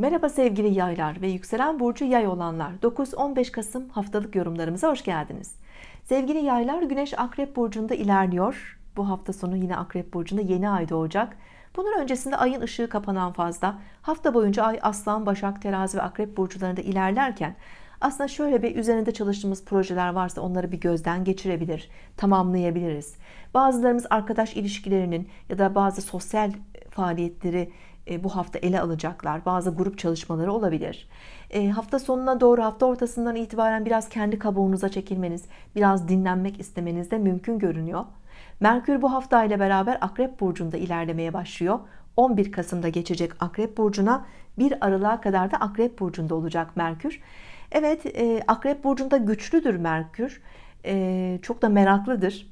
Merhaba sevgili yaylar ve yükselen burcu yay olanlar. 9-15 Kasım haftalık yorumlarımıza hoş geldiniz. Sevgili yaylar Güneş Akrep Burcu'nda ilerliyor. Bu hafta sonu yine Akrep Burcu'nda yeni ay doğacak. Bunun öncesinde ayın ışığı kapanan fazla hafta boyunca ay Aslan Başak Terazi ve Akrep burçlarında ilerlerken aslında şöyle bir üzerinde çalıştığımız projeler varsa onları bir gözden geçirebilir tamamlayabiliriz. Bazılarımız arkadaş ilişkilerinin ya da bazı sosyal faaliyetleri e, bu hafta ele alacaklar. Bazı grup çalışmaları olabilir. E, hafta sonuna doğru hafta ortasından itibaren biraz kendi kabuğunuza çekilmeniz biraz dinlenmek istemeniz de mümkün görünüyor. Merkür bu hafta ile beraber Akrep Burcu'nda ilerlemeye başlıyor. 11 Kasım'da geçecek Akrep Burcu'na 1 Aralık'a kadar da Akrep Burcu'nda olacak Merkür. Evet e, Akrep Burcu'nda güçlüdür Merkür. Çok da meraklıdır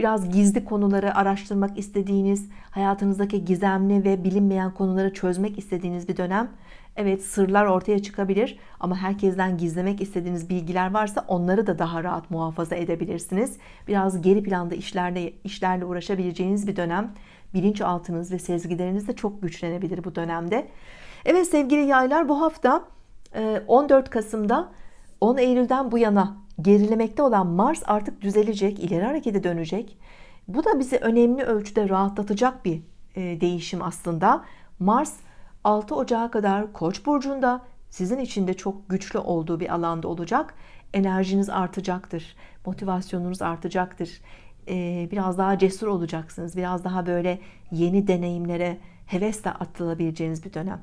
biraz gizli konuları araştırmak istediğiniz hayatınızdaki gizemli ve bilinmeyen konuları çözmek istediğiniz bir dönem Evet sırlar ortaya çıkabilir ama herkesten gizlemek istediğiniz bilgiler varsa onları da daha rahat muhafaza edebilirsiniz. Biraz geri planda işlerle, işlerle uğraşabileceğiniz bir dönem bilinçaltınız ve sezgileriniz de çok güçlenebilir bu dönemde. Evet sevgili yaylar bu hafta 14 e, Kasım'da 10 Eylül'den bu yana gerilemekte olan Mars artık düzelecek ileri harekete dönecek. Bu da bizi önemli ölçüde rahatlatacak bir e, değişim aslında. Mars 6 Ocağı kadar Koç burcunda sizin için de çok güçlü olduğu bir alanda olacak. Enerjiniz artacaktır motivasyonunuz artacaktır. E, biraz daha cesur olacaksınız biraz daha böyle yeni deneyimlere hevesle atılabileceğiniz bir dönem.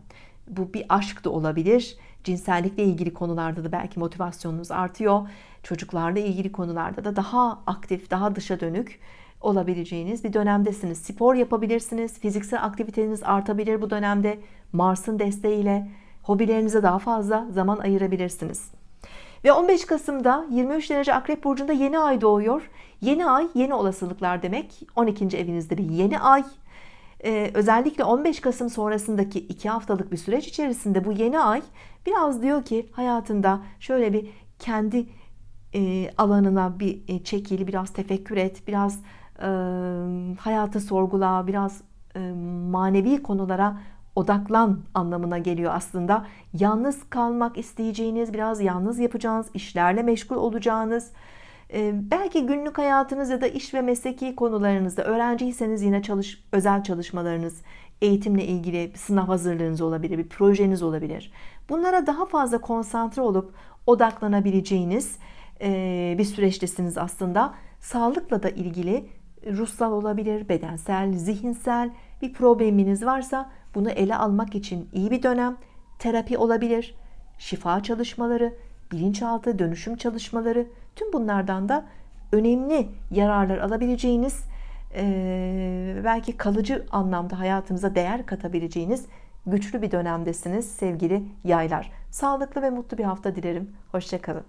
Bu bir aşk da olabilir cinsellikle ilgili konularda da belki motivasyonunuz artıyor. Çocuklarla ilgili konularda da daha aktif daha dışa dönük olabileceğiniz bir dönemdesiniz. Spor yapabilirsiniz fiziksel aktiviteniz artabilir bu dönemde. Mars'ın desteğiyle hobilerinize daha fazla zaman ayırabilirsiniz. Ve 15 Kasım'da 23 derece Akrep Burcu'nda yeni ay doğuyor. Yeni ay yeni olasılıklar demek 12. evinizde bir yeni ay ee, özellikle 15 Kasım sonrasındaki iki haftalık bir süreç içerisinde bu yeni ay biraz diyor ki hayatında şöyle bir kendi e, alanına bir e, çekil biraz tefekkür et biraz e, hayatı sorgula biraz e, manevi konulara odaklan anlamına geliyor aslında. Yalnız kalmak isteyeceğiniz biraz yalnız yapacağınız işlerle meşgul olacağınız belki günlük hayatınız ya da iş ve mesleki konularınızda öğrenciyseniz yine çalış, özel çalışmalarınız eğitimle ilgili bir sınav hazırlığınız olabilir bir projeniz olabilir. Bunlara daha fazla konsantre olup odaklanabileceğiniz e, bir süreçtesiniz aslında. Sağlıkla da ilgili ruhsal olabilir bedensel zihinsel bir probleminiz varsa bunu ele almak için iyi bir dönem terapi olabilir şifa çalışmaları bilinçaltı dönüşüm çalışmaları tüm bunlardan da önemli yararlar alabileceğiniz belki kalıcı anlamda hayatınıza değer katabileceğiniz güçlü bir dönemdesiniz sevgili yaylar. Sağlıklı ve mutlu bir hafta dilerim. Hoşçakalın